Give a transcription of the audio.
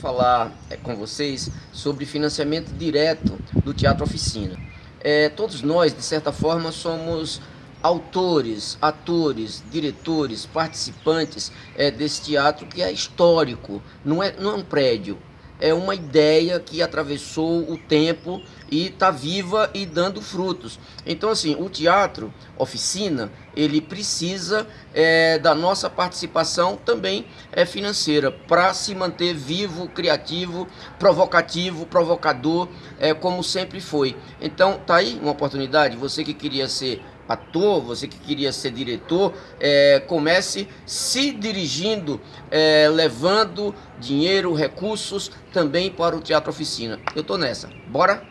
falar é, com vocês sobre financiamento direto do Teatro Oficina. É, todos nós, de certa forma, somos autores, atores, diretores, participantes é, desse teatro que é histórico, não é, não é um prédio, é uma ideia que atravessou o tempo e está viva e dando frutos. Então, assim, o teatro, oficina, ele precisa é, da nossa participação também é, financeira para se manter vivo, criativo, provocativo, provocador, é, como sempre foi. Então, tá aí uma oportunidade. Você que queria ser ator, você que queria ser diretor, é, comece se dirigindo, é, levando dinheiro, recursos também para o Teatro Oficina. Eu tô nessa. Bora?